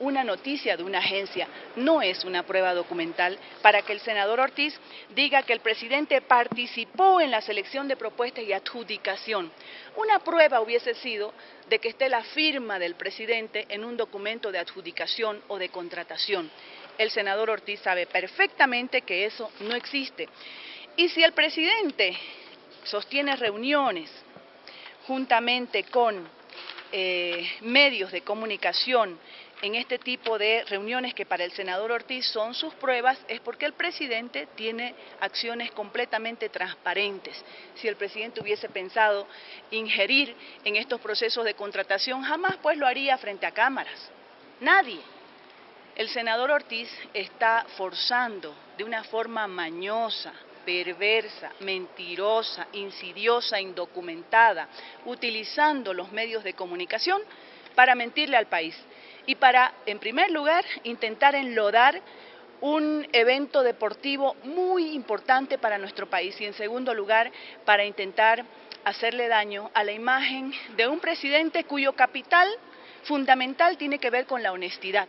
Una noticia de una agencia no es una prueba documental para que el senador Ortiz diga que el presidente participó en la selección de propuestas y adjudicación. Una prueba hubiese sido de que esté la firma del presidente en un documento de adjudicación o de contratación. El senador Ortiz sabe perfectamente que eso no existe. Y si el presidente sostiene reuniones juntamente con eh, medios de comunicación en este tipo de reuniones que para el senador Ortiz son sus pruebas es porque el presidente tiene acciones completamente transparentes. Si el presidente hubiese pensado ingerir en estos procesos de contratación, jamás pues lo haría frente a cámaras. Nadie. El senador Ortiz está forzando de una forma mañosa, perversa, mentirosa, insidiosa, indocumentada, utilizando los medios de comunicación para mentirle al país y para, en primer lugar, intentar enlodar un evento deportivo muy importante para nuestro país y, en segundo lugar, para intentar hacerle daño a la imagen de un presidente cuyo capital fundamental tiene que ver con la honestidad.